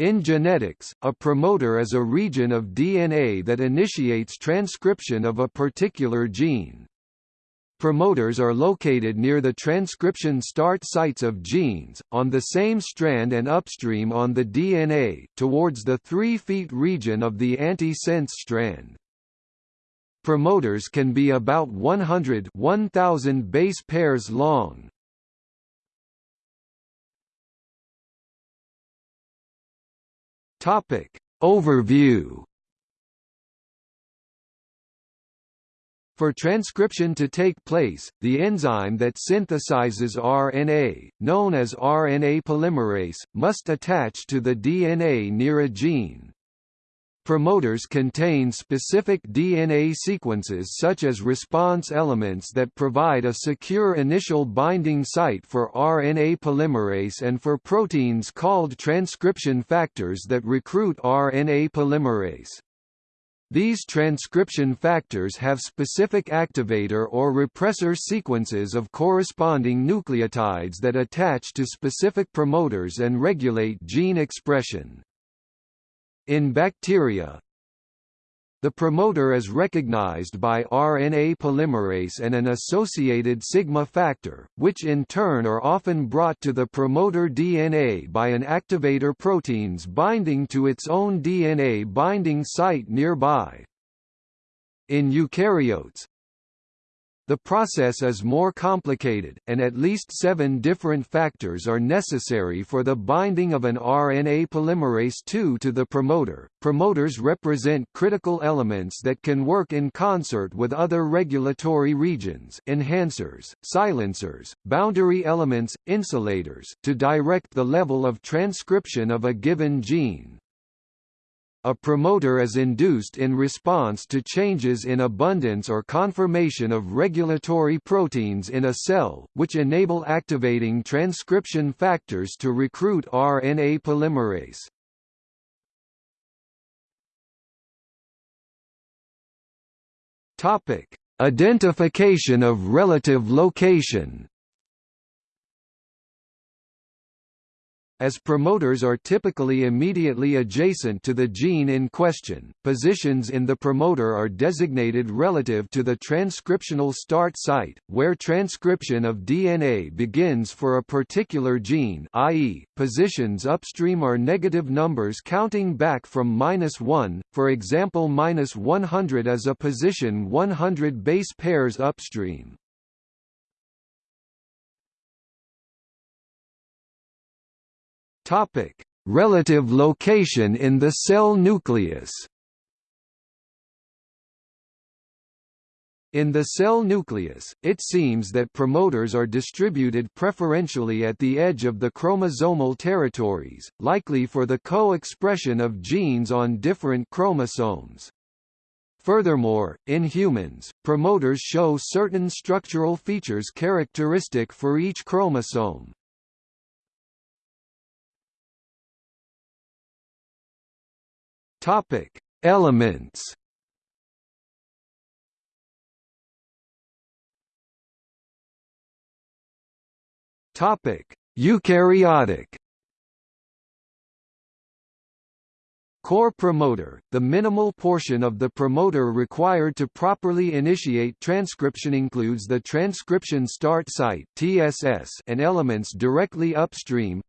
In genetics, a promoter is a region of DNA that initiates transcription of a particular gene. Promoters are located near the transcription start sites of genes, on the same strand and upstream on the DNA, towards the 3 feet region of the antisense strand. Promoters can be about 100 1000 base pairs long. Topic Overview For transcription to take place, the enzyme that synthesizes RNA, known as RNA polymerase, must attach to the DNA near a gene. Promoters contain specific DNA sequences such as response elements that provide a secure initial binding site for RNA polymerase and for proteins called transcription factors that recruit RNA polymerase. These transcription factors have specific activator or repressor sequences of corresponding nucleotides that attach to specific promoters and regulate gene expression. In bacteria, the promoter is recognized by RNA polymerase and an associated sigma factor, which in turn are often brought to the promoter DNA by an activator proteins binding to its own DNA binding site nearby. In eukaryotes, the process is more complicated, and at least seven different factors are necessary for the binding of an RNA polymerase II to the promoter. Promoters represent critical elements that can work in concert with other regulatory regions enhancers, silencers, boundary elements, insulators to direct the level of transcription of a given gene. A promoter is induced in response to changes in abundance or conformation of regulatory proteins in a cell, which enable activating transcription factors to recruit RNA polymerase. Topic: Identification of relative location. As promoters are typically immediately adjacent to the gene in question, positions in the promoter are designated relative to the transcriptional start site, where transcription of DNA begins for a particular gene i.e., positions upstream are negative numbers counting back from minus 1, for example minus 100 is a position 100 base pairs upstream. Topic: Relative location in the cell nucleus. In the cell nucleus, it seems that promoters are distributed preferentially at the edge of the chromosomal territories, likely for the co-expression of genes on different chromosomes. Furthermore, in humans, promoters show certain structural features characteristic for each chromosome. Topic: Elements. Topic: Eukaryotic. Core promoter, the minimal portion of the promoter required to properly initiate transcription includes the transcription start site (TSS) and elements directly upstream.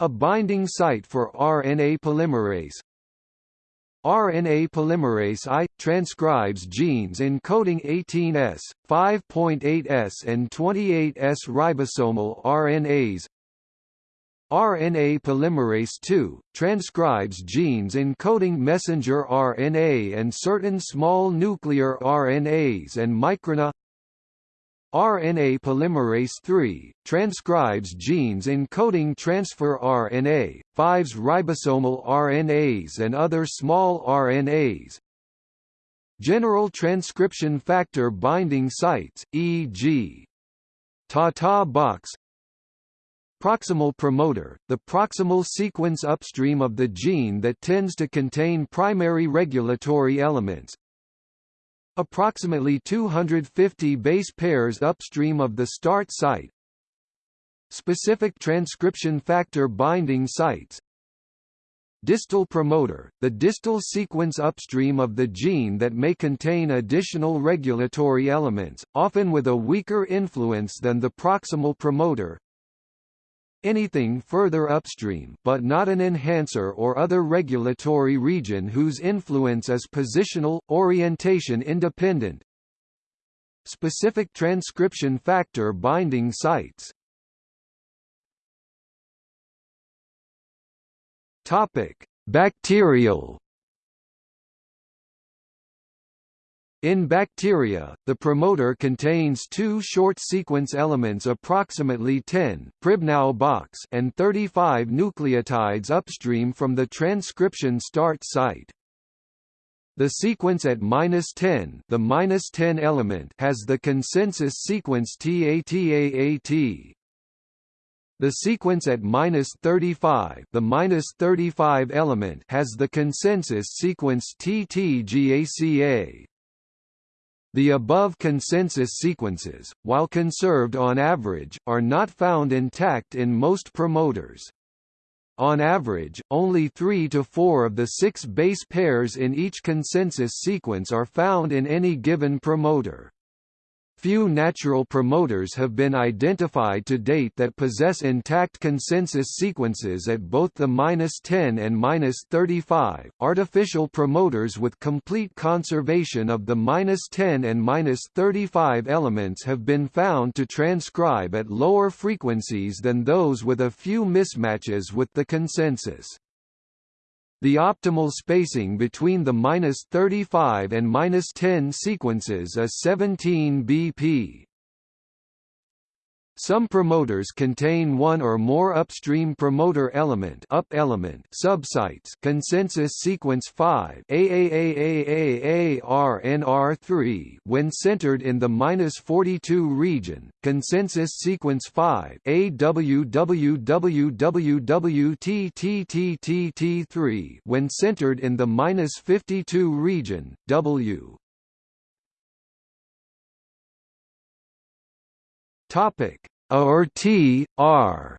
A binding site for RNA polymerase, RNA polymerase I transcribes genes encoding 18S, 5.8S and 28S ribosomal RNAs. RNA polymerase II transcribes genes encoding messenger RNA and certain small nuclear RNAs and microRNA RNA polymerase III, transcribes genes encoding transfer RNA, 5S ribosomal RNAs and other small RNAs. General transcription factor binding sites, e.g. Tata box Proximal promoter, the proximal sequence upstream of the gene that tends to contain primary regulatory elements, approximately 250 base pairs upstream of the start site. Specific transcription factor binding sites Distal promoter, the distal sequence upstream of the gene that may contain additional regulatory elements, often with a weaker influence than the proximal promoter. Anything further upstream but not an enhancer or other regulatory region whose influence is positional, orientation independent. Specific transcription factor binding sites Topic: Bacterial In bacteria, the promoter contains two short sequence elements approximately 10 Pribnow box and 35 nucleotides upstream from the transcription start site. The sequence at minus 10, the minus 10 element, has the consensus sequence TATAAT. The sequence at minus 35, the minus 35 element, has the consensus sequence TTGACA. The above consensus sequences, while conserved on average, are not found intact in most promoters. On average, only 3 to 4 of the six base pairs in each consensus sequence are found in any given promoter. Few natural promoters have been identified to date that possess intact consensus sequences at both the -10 and -35. Artificial promoters with complete conservation of the -10 and -35 elements have been found to transcribe at lower frequencies than those with a few mismatches with the consensus. The optimal spacing between the -35 and -10 sequences is 17 bp. Some promoters contain one or more upstream promoter element up element subsites consensus sequence 5 AAAAARNR3 when centered in the -42 region, consensus sequence 5 AWWWWTTTTT3 when centered in the -52 region, W Topic or T, R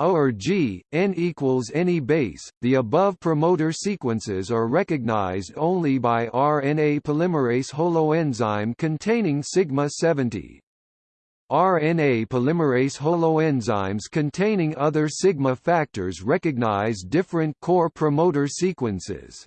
or G, N equals any base. The above promoter sequences are recognized only by RNA polymerase holoenzyme containing sigma 70. RNA polymerase holoenzymes containing other sigma factors recognize different core promoter sequences.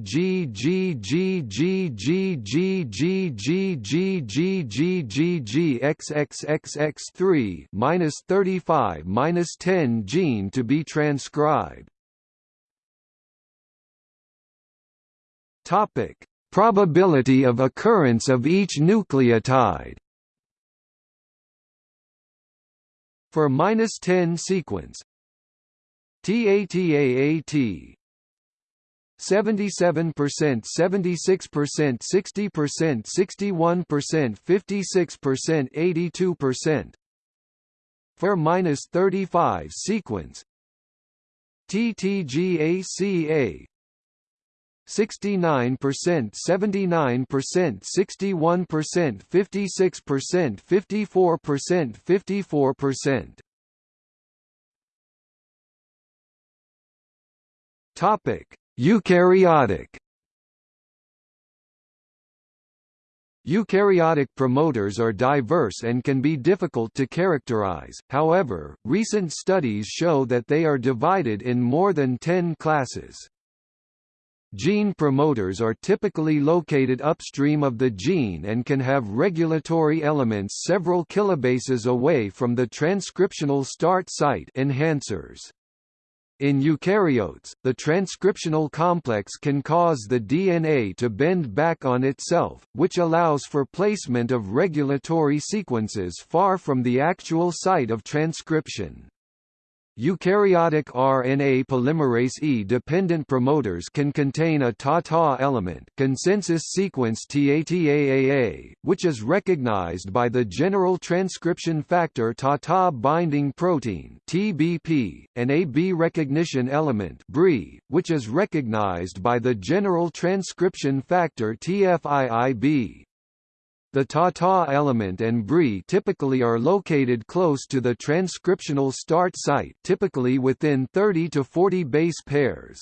XXXX3 minus 35 minus 10 gene to be transcribed. Topic: Probability of occurrence of each nucleotide. For minus 10 sequence TATAAT 77%, 76%, 60%, 61%, 56%, 82%. For minus 35 sequence TTGACA 69%, 79%, 61%, 56%, 54%, 54%. Topic: Eukaryotic Eukaryotic promoters are diverse and can be difficult to characterize, however, recent studies show that they are divided in more than 10 classes. Gene promoters are typically located upstream of the gene and can have regulatory elements several kilobases away from the transcriptional start site enhancers. In eukaryotes, the transcriptional complex can cause the DNA to bend back on itself, which allows for placement of regulatory sequences far from the actual site of transcription. Eukaryotic RNA polymerase E-dependent promoters can contain a TATA element consensus sequence TATAAA, which is recognized by the general transcription factor TATA binding protein TBP, and a B recognition element BRI, which is recognized by the general transcription factor TFIIB. The TATA element and BRI typically are located close to the transcriptional start site typically within 30 to 40 base pairs.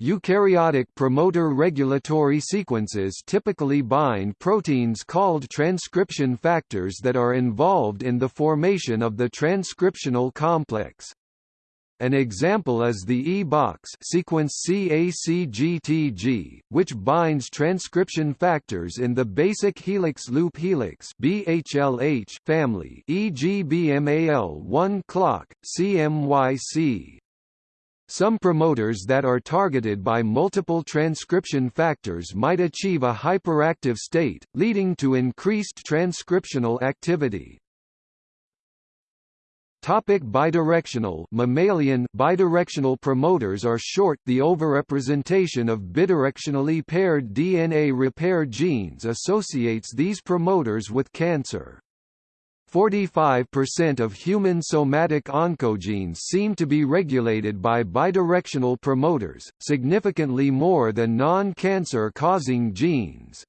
Eukaryotic promoter regulatory sequences typically bind proteins called transcription factors that are involved in the formation of the transcriptional complex. An example is the E-box sequence CACGTG, which binds transcription factors in the basic helix loop helix BHLH family e.g. BMAL1 clock, CMYC. Some promoters that are targeted by multiple transcription factors might achieve a hyperactive state, leading to increased transcriptional activity. Topic bidirectional mammalian bidirectional promoters are short the overrepresentation of bidirectionally paired DNA repair genes associates these promoters with cancer. 45% of human somatic oncogenes seem to be regulated by bidirectional promoters, significantly more than non-cancer causing genes.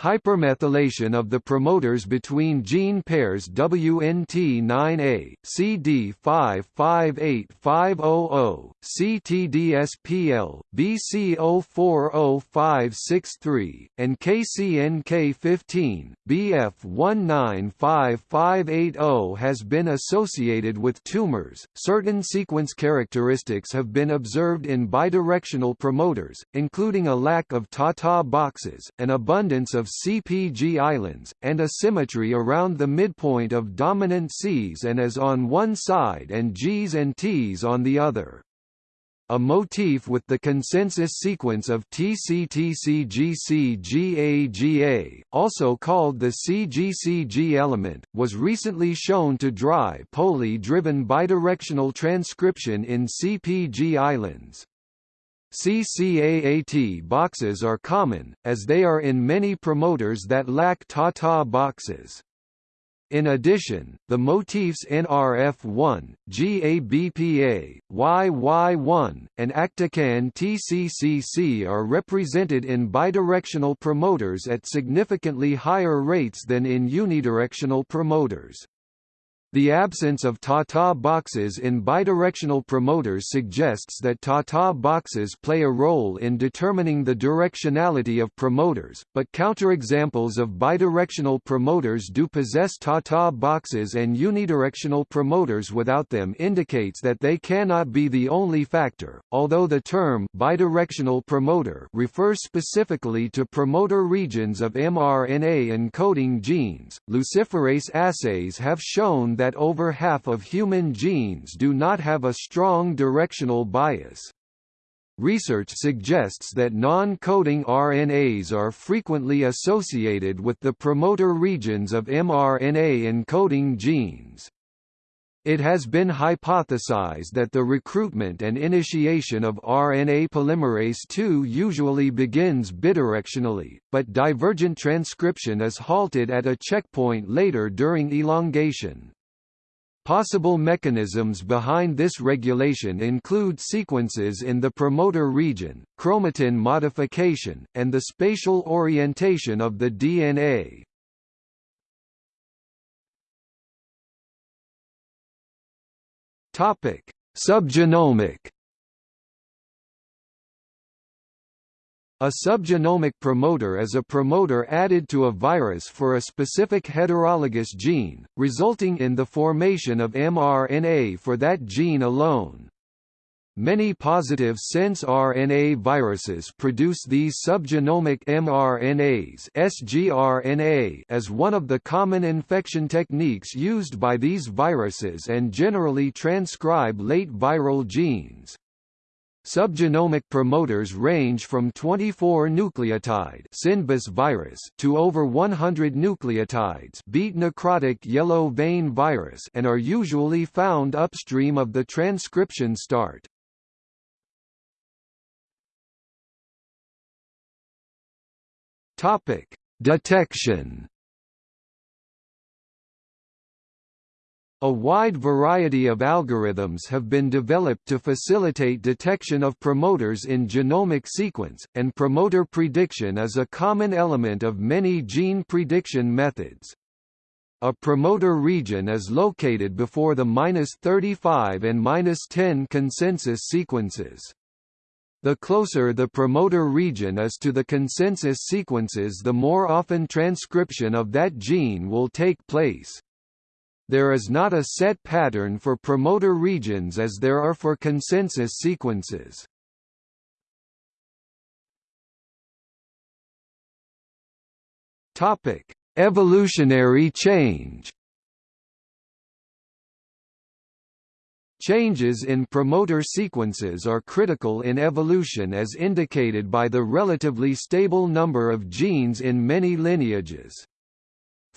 Hypermethylation of the promoters between gene pairs WNT9A, CD558500, CTDSPL, BC040563, and KCNK15, BF195580 has been associated with tumors. Certain sequence characteristics have been observed in bidirectional promoters, including a lack of TATA boxes, an abundance of CPG islands, and a symmetry around the midpoint of dominant Cs and As on one side and Gs and Ts on the other. A motif with the consensus sequence of TCTCGCGAGA, also called the CGCG element, was recently shown to drive poly-driven bidirectional transcription in CPG islands. CCAAT boxes are common, as they are in many promoters that lack TATA boxes. In addition, the motifs NRF1, GABPA, YY1, and ACTACAn TCCC are represented in bidirectional promoters at significantly higher rates than in unidirectional promoters. The absence of TATA boxes in bidirectional promoters suggests that TATA boxes play a role in determining the directionality of promoters, but counterexamples of bidirectional promoters do possess TATA boxes and unidirectional promoters without them indicates that they cannot be the only factor, although the term bidirectional promoter refers specifically to promoter regions of mRNA encoding genes. Luciferase assays have shown that over half of human genes do not have a strong directional bias. Research suggests that non-coding RNAs are frequently associated with the promoter regions of mRNA encoding genes. It has been hypothesized that the recruitment and initiation of RNA polymerase II usually begins bidirectionally, but divergent transcription is halted at a checkpoint later during elongation. Possible mechanisms behind this regulation include sequences in the promoter region, chromatin modification, and the spatial orientation of the DNA. Subgenomic A subgenomic promoter is a promoter added to a virus for a specific heterologous gene, resulting in the formation of mRNA for that gene alone. Many positive sense RNA viruses produce these subgenomic mRNAs sgRNA as one of the common infection techniques used by these viruses and generally transcribe late viral genes. Subgenomic promoters range from 24 nucleotide Sindbis virus to over 100 nucleotides beat necrotic yellow vein virus and are usually found upstream of the transcription start. Topic: Detection A wide variety of algorithms have been developed to facilitate detection of promoters in genomic sequence, and promoter prediction is a common element of many gene prediction methods. A promoter region is located before the -35 and -10 consensus sequences. The closer the promoter region is to the consensus sequences the more often transcription of that gene will take place. There is not a set pattern for promoter regions as there are for consensus sequences. Topic: Evolutionary change. Changes in promoter sequences are critical in evolution as indicated by the relatively stable number of genes in many lineages.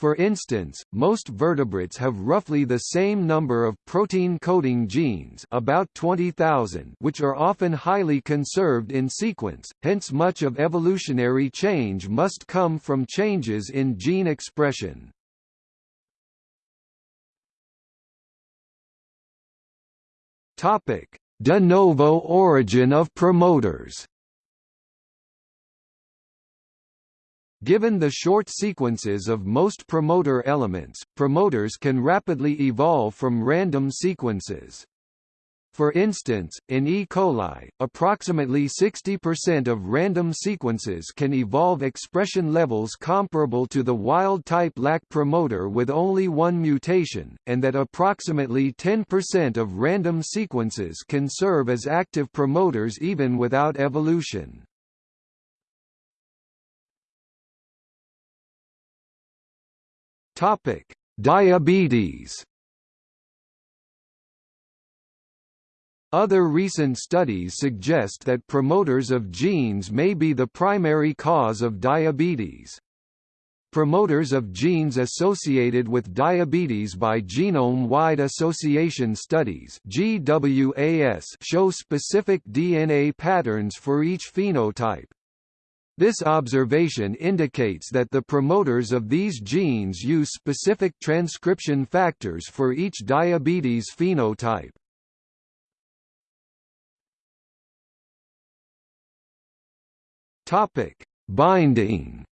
For instance, most vertebrates have roughly the same number of protein-coding genes about 20,000 which are often highly conserved in sequence, hence much of evolutionary change must come from changes in gene expression. De novo origin of promoters Given the short sequences of most promoter elements, promoters can rapidly evolve from random sequences. For instance, in E. coli, approximately 60% of random sequences can evolve expression levels comparable to the wild-type lac promoter with only one mutation, and that approximately 10% of random sequences can serve as active promoters even without evolution. Topic: Diabetes. Other recent studies suggest that promoters of genes may be the primary cause of diabetes. Promoters of genes associated with diabetes by genome-wide association studies (GWAS) show specific DNA patterns for each phenotype. This observation indicates that the promoters of these genes use specific transcription factors for each diabetes phenotype. Topic: Binding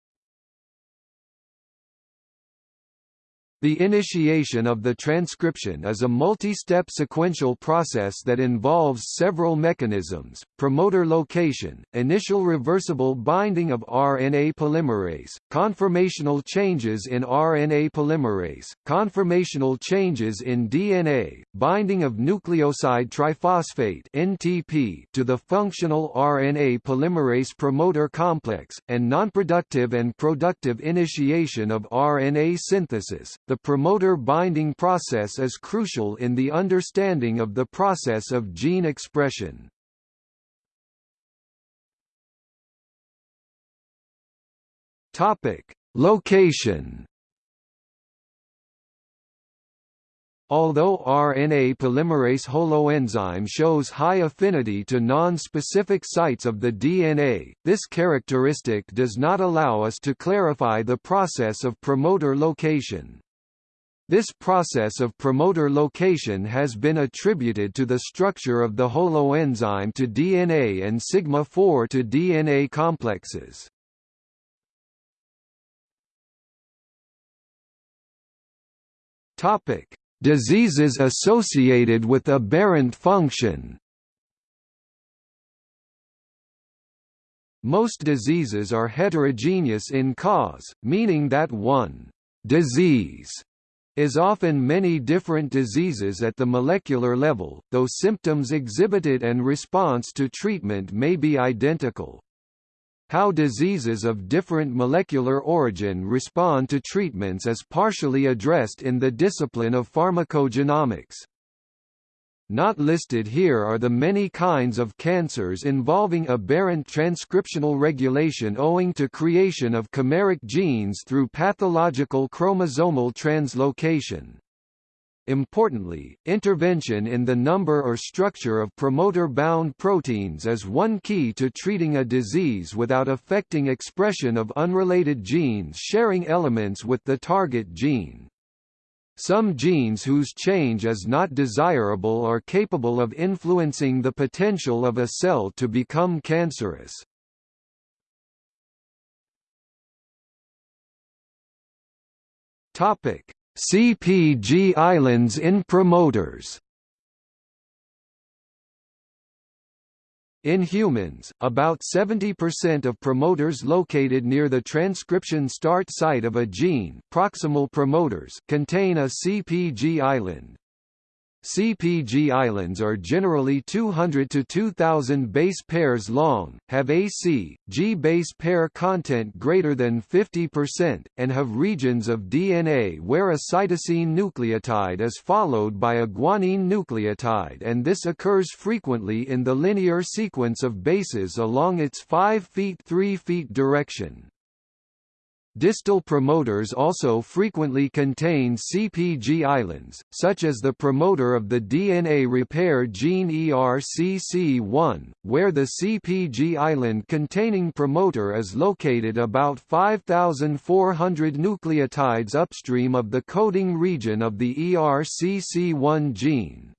The initiation of the transcription is a multi-step sequential process that involves several mechanisms, promoter location, initial reversible binding of RNA polymerase, conformational changes in RNA polymerase, conformational changes in DNA, binding of nucleoside triphosphate NTP to the functional RNA polymerase promoter complex, and nonproductive and productive initiation of RNA synthesis, the promoter binding process is crucial in the understanding of the process of gene expression. Topic: Location. Although RNA polymerase holoenzyme shows high affinity to non-specific sites of the DNA, this characteristic does not allow us to clarify the process of promoter location. This process of promoter location has been attributed to the structure of the holoenzyme to DNA and sigma-4 to DNA complexes. Topic: Diseases associated with aberrant function. Most diseases are heterogeneous in cause, meaning that one disease is often many different diseases at the molecular level, though symptoms exhibited and response to treatment may be identical. How diseases of different molecular origin respond to treatments is partially addressed in the discipline of pharmacogenomics. Not listed here are the many kinds of cancers involving aberrant transcriptional regulation owing to creation of chimeric genes through pathological chromosomal translocation. Importantly, intervention in the number or structure of promoter-bound proteins is one key to treating a disease without affecting expression of unrelated genes sharing elements with the target gene. Some genes whose change is not desirable are capable of influencing the potential of a cell to become cancerous. CPG islands in promoters In humans, about 70% of promoters located near the transcription start site of a gene proximal promoters contain a CPG island. CPG islands are generally 200 to 2000 base pairs long, have AC, G base pair content greater than 50%, and have regions of DNA where a cytosine nucleotide is followed by a guanine nucleotide and this occurs frequently in the linear sequence of bases along its 5 feet 3 feet direction. Distal promoters also frequently contain CPG islands, such as the promoter of the DNA repair gene ERCC1, where the CPG island containing promoter is located about 5,400 nucleotides upstream of the coding region of the ERCC1 gene.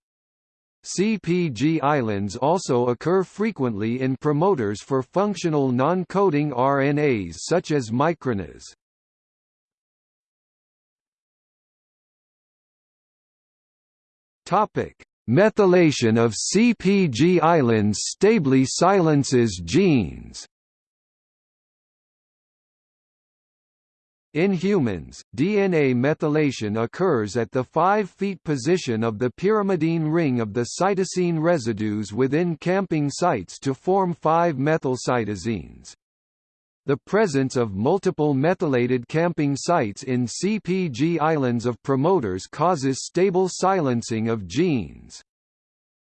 CPG islands also occur frequently in promoters for functional non-coding RNAs such as microRNAs. Topic: Methylation of CPG islands stably silences genes. In humans, DNA methylation occurs at the 5' feet position of the pyrimidine ring of the cytosine residues within camping sites to form 5-methylcytosines. The presence of multiple methylated camping sites in CPG islands of promoters causes stable silencing of genes.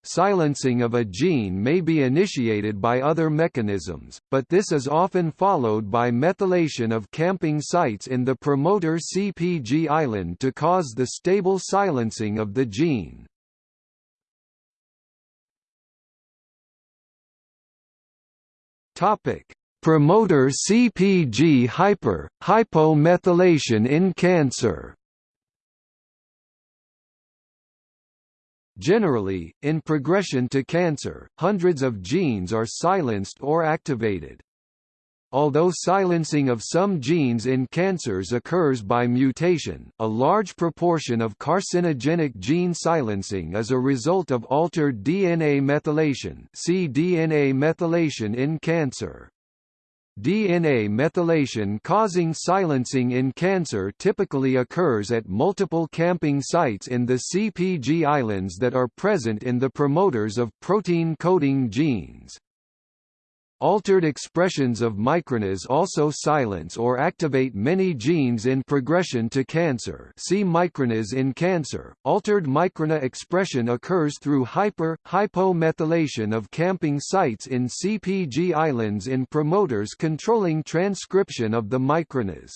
Silencing of a gene may be initiated by other mechanisms, but this is often followed by methylation of camping sites in the promoter CPG island to cause the stable silencing of the gene. Promoter CPG hyper hypomethylation in cancer. Generally, in progression to cancer, hundreds of genes are silenced or activated. Although silencing of some genes in cancers occurs by mutation, a large proportion of carcinogenic gene silencing is a result of altered DNA methylation see DNA methylation in cancer. DNA methylation causing silencing in cancer typically occurs at multiple camping sites in the CPG islands that are present in the promoters of protein-coding genes. Altered expressions of microRNAs also silence or activate many genes in progression to cancer see microRNAs in cancer. Altered microRNA expression occurs through hyper, hypomethylation of camping sites in CPG islands in promoters controlling transcription of the microRNAs.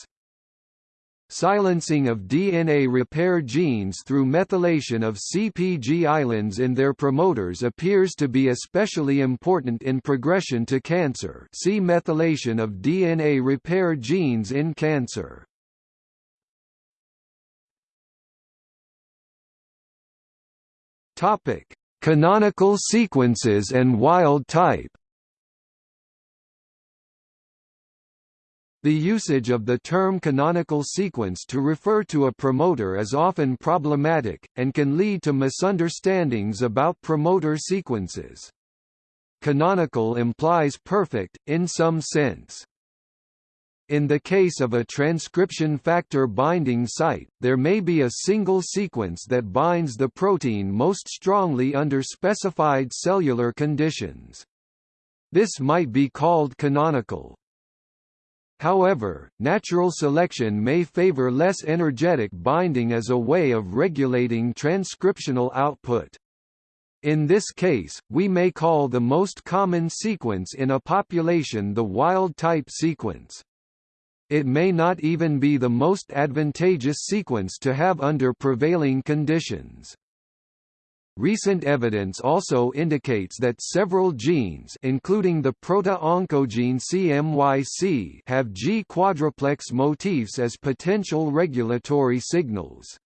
Silencing of DNA repair genes through methylation of CPG islands in their promoters appears to be especially important in progression to cancer see methylation of DNA repair genes in cancer. Canonical sequences and wild type The usage of the term canonical sequence to refer to a promoter is often problematic, and can lead to misunderstandings about promoter sequences. Canonical implies perfect, in some sense. In the case of a transcription factor binding site, there may be a single sequence that binds the protein most strongly under specified cellular conditions. This might be called canonical. However, natural selection may favor less energetic binding as a way of regulating transcriptional output. In this case, we may call the most common sequence in a population the wild-type sequence. It may not even be the most advantageous sequence to have under prevailing conditions. Recent evidence also indicates that several genes including the proto-oncogene CMYC have G quadruplex motifs as potential regulatory signals.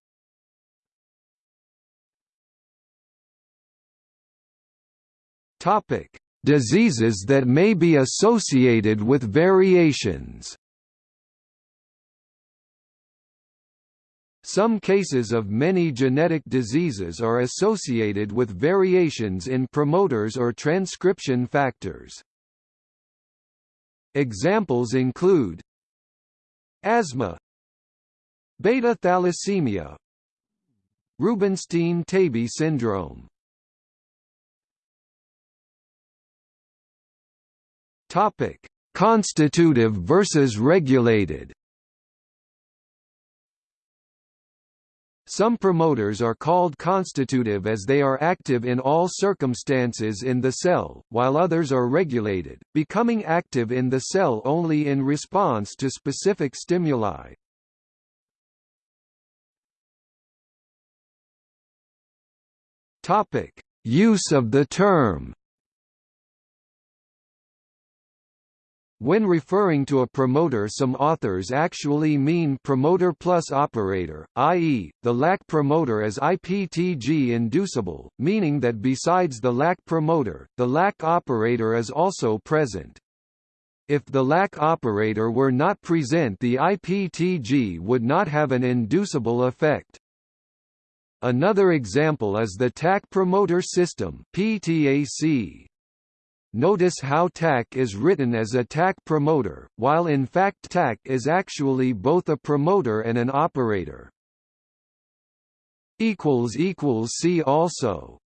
Topic: Diseases that may be associated with variations. Some cases of many genetic diseases are associated with variations in promoters or transcription factors. Examples include asthma, beta thalassemia, Rubinstein-Taybi syndrome. Topic: Constitutive versus regulated. Some promoters are called constitutive as they are active in all circumstances in the cell, while others are regulated, becoming active in the cell only in response to specific stimuli. Topic: Use of the term When referring to a promoter some authors actually mean promoter plus operator, i.e., the lac promoter is IPTG inducible, meaning that besides the lac promoter, the lac operator is also present. If the lac operator were not present the IPTG would not have an inducible effect. Another example is the TAC promoter system PTAC. Notice how TAC is written as a TAC promoter, while in fact TAC is actually both a promoter and an operator. See also